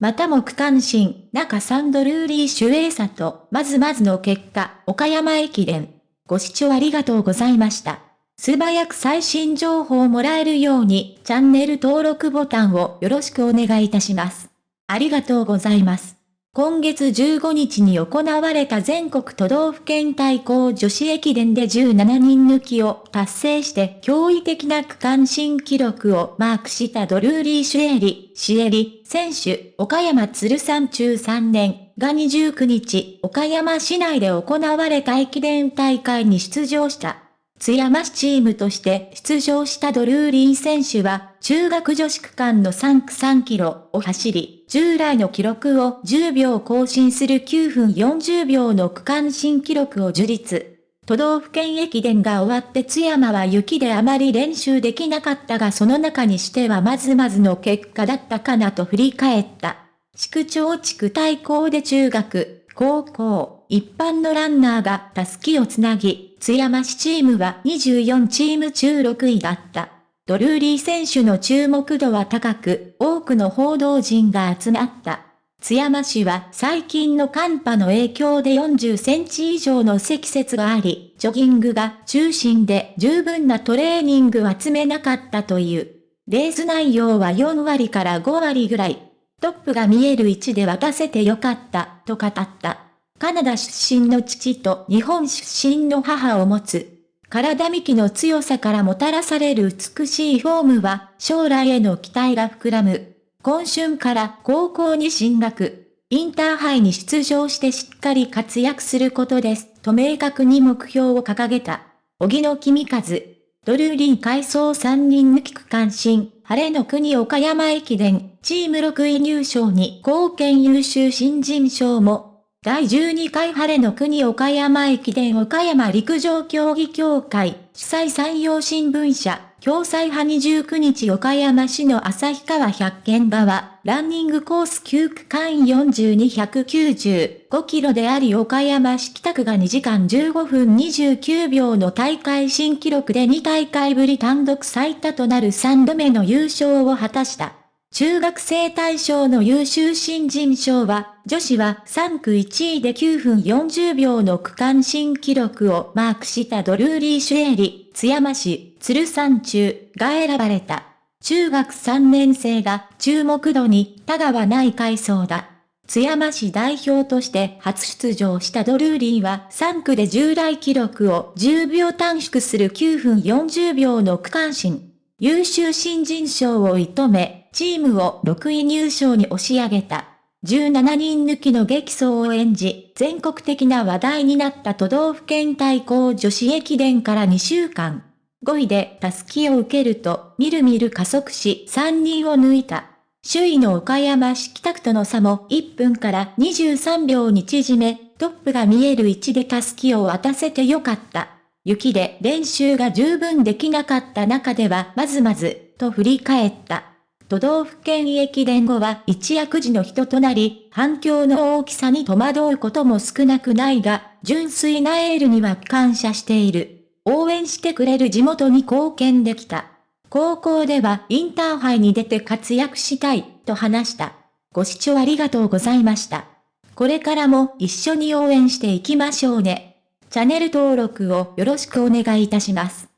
またも区間新、中サンドルーリー主演者と、まずまずの結果、岡山駅伝。ご視聴ありがとうございました。素早く最新情報をもらえるように、チャンネル登録ボタンをよろしくお願いいたします。ありがとうございます。今月15日に行われた全国都道府県対抗女子駅伝で17人抜きを達成して驚異的な区間新記録をマークしたドルーリー・シュエリ、シエリ、選手、岡山鶴山中3年が29日、岡山市内で行われた駅伝大会に出場した。津山市チームとして出場したドルーリー選手は、中学女子区間の3区3キロを走り、従来の記録を10秒更新する9分40秒の区間新記録を樹立。都道府県駅伝が終わって津山は雪であまり練習できなかったがその中にしてはまずまずの結果だったかなと振り返った。市区町地区対抗で中学、高校、一般のランナーがタスキをつなぎ、津山市チームは24チーム中6位だった。ドルーリー選手の注目度は高く、多くの報道陣が集まった。津山市は最近の寒波の影響で40センチ以上の積雪があり、ジョギングが中心で十分なトレーニングは積めなかったという。レース内容は4割から5割ぐらい。トップが見える位置で渡せてよかった、と語った。カナダ出身の父と日本出身の母を持つ。体幹の強さからもたらされる美しいフォームは将来への期待が膨らむ。今春から高校に進学。インターハイに出場してしっかり活躍することです。と明確に目標を掲げた。荻野君和。ドルーリン改装3人抜き区間新。晴れの国岡山駅伝、チーム6位入賞に貢献優秀新人賞も第12回晴れの国岡山駅伝岡山陸上競技協会主催山陽新聞社共催派29日岡山市の旭川百軒場は、ランニングコース9区間4295キロであり岡山市北区が2時間15分29秒の大会新記録で2大会ぶり単独最多となる3度目の優勝を果たした。中学生大賞の優秀新人賞は、女子は3区1位で9分40秒の区間新記録をマークしたドルーリー・シュエリ、津山市、鶴山中が選ばれた。中学3年生が注目度に他がはない階層だ。津山市代表として初出場したドルーリーは3区で従来記録を10秒短縮する9分40秒の区間新。優秀新人賞を射止め、チームを6位入賞に押し上げた。17人抜きの激走を演じ、全国的な話題になった都道府県対抗女子駅伝から2週間。5位でタスキを受けると、みるみる加速し3人を抜いた。首位の岡山市北区との差も1分から23秒に縮め、トップが見える位置でタスキを渡せてよかった。雪で練習が十分できなかった中ではまずまず、と振り返った。都道府県駅伝後は一躍時の人となり、反響の大きさに戸惑うことも少なくないが、純粋なエールには感謝している。応援してくれる地元に貢献できた。高校ではインターハイに出て活躍したい、と話した。ご視聴ありがとうございました。これからも一緒に応援していきましょうね。チャンネル登録をよろしくお願いいたします。